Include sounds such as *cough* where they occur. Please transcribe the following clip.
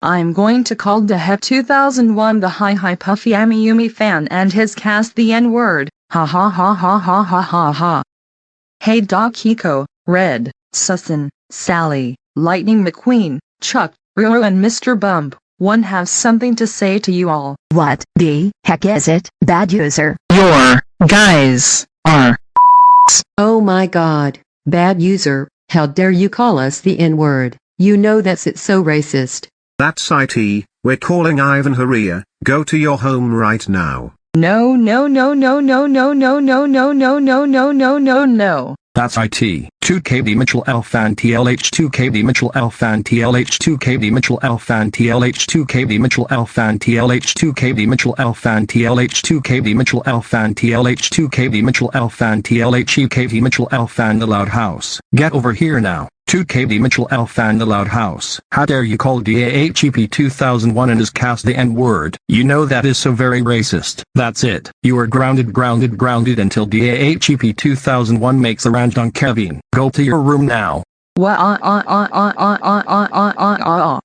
I'm going to call Dehep 2001 the Hi Hi Puffy Amiyumi fan and his cast the N-word. Ha ha ha ha ha ha ha ha. Hey Doc Hiko, Red, Susan, Sally, Lightning McQueen, Chuck, Ruru and Mr. Bump, one have something to say to you all. What the heck is it, bad user? Your guys are *laughs* Oh my god, bad user, how dare you call us the N-word, you know that's it's so racist. That's IT, we're calling Ivan Haria, go to your home right now. No no no no no no no no no no no no no no no. That's IT. 2KB Mitchell Alphan TLH 2KB Mitchell Alphan TLH 2KB Mitchell Alphan TLH 2KB Mitchell Alphan TLH 2KB Mitchell Alphan TLH 2KB Mitchell Alphan TLH 2KB Mitchell Alphan TLH UKV Mitchell Alphan the Loud House. Get over here now. 2KB Mitchell Alphan the Loud House. How dare you call DAHEP 2001 and his cast the N-word. You know that is so very racist. That's it. You are grounded grounded grounded until DAHEP 2001 makes a range on Kevin. Go to your room now. What uh uh uh uh uh uh uh uh uh uh